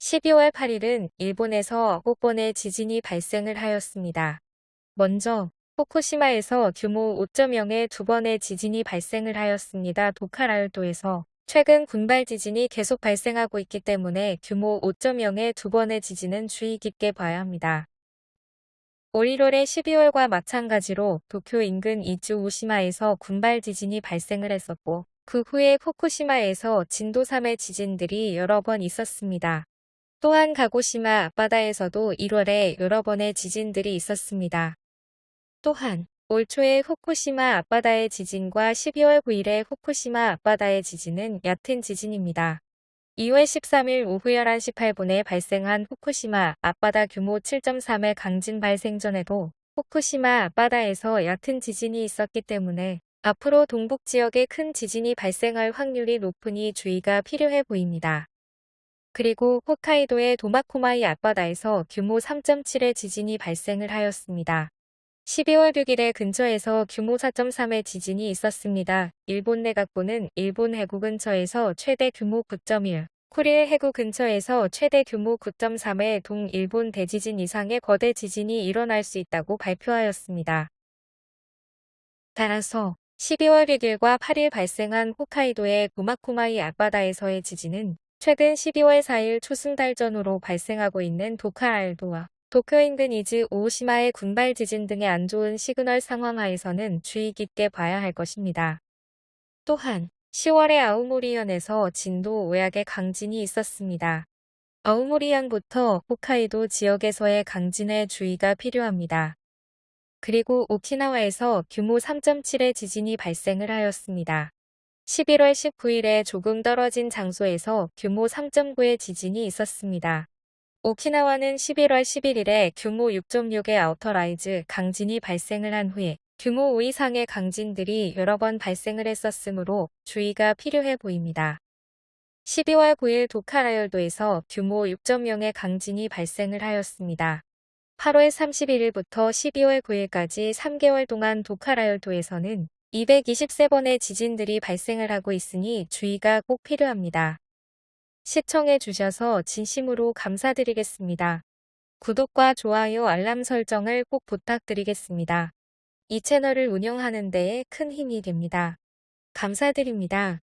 12월 8일은 일본에서 9번의 지진이 발생을 하였습니다. 먼저 후쿠시마에서 규모 5.0의 두 번의 지진이 발생을 하였습니다. 도카라열도에서 최근 군발 지진이 계속 발생하고 있기 때문에 규모 5.0의 두 번의 지진은 주의 깊게 봐야 합니다. 올 1월의 12월과 마찬가지로 도쿄 인근 이주 오시마에서 군발 지진이 발생을 했었고 그 후에 후쿠시마에서 진도 3의 지진들이 여러 번 있었습니다. 또한 가고시마 앞바다에서도 1월에 여러 번의 지진들이 있었습니다. 또한 올 초에 후쿠시마 앞바다의 지진과 12월 9일의 후쿠시마 앞바다의 지진은 얕은 지진입니다. 2월 13일 오후 11시 8분에 발생한 후쿠시마 앞바다 규모 7.3의 강진 발생 전에도 후쿠시마 앞바다에서 얕은 지진이 있었기 때문에 앞으로 동북 지역에 큰 지진이 발생할 확률이 높으니 주의가 필요해 보입니다. 그리고 홋카이도의 도마코마이 앞바다에서 규모 3.7의 지진이 발생을 하였습니다. 12월 6일에 근처에서 규모 4.3의 지진이 있었습니다. 일본 내각부는 일본 해구 근처에서 최대 규모 9.1, 쿠릴 해구 근처에서 최대 규모 9.3의 동일본 대지진 이상의 거대 지진이 일어날 수 있다고 발표하였습니다. 따라서 12월 6일과 8일 발생한 홋카이도의 도마코마이 앞바다에서의 지진은 최근 12월 4일 초승달 전후로 발생하고 있는 도카라 열도와 도쿄 인근 이즈 오시마의 군발 지진 등의 안 좋은 시그널 상황 하에서는 주의 깊게 봐야 할 것입니다. 또한 10월에 아오모리현에서 진도 5약의 강진이 있었습니다. 아오모리현부터 홋카이도 지역에서의 강진에 주의가 필요합니다. 그리고 오키나와에서 규모 3.7의 지진이 발생을 하였습니다. 11월 19일에 조금 떨어진 장소에서 규모 3.9의 지진이 있었습니다. 오키나와는 11월 11일에 규모 6.6의 outer rise 강진이 발생을 한 후에 규모 5 이상의 강진들이 여러 번 발생을 했었으므로 주의가 필요해 보입니다. 12월 9일 도카라열도에서 규모 6.0의 강진이 발생을 하였습니다. 8월 31일부터 12월 9일까지 3개월 동안 도카라열도에서는 223번의 지진들이 발생을 하고 있으니 주의가 꼭 필요합니다. 시청해 주셔서 진심으로 감사드리겠습니다. 구독과 좋아요 알람 설정을 꼭 부탁드리겠습니다. 이 채널을 운영하는 데에 큰 힘이 됩니다. 감사드립니다.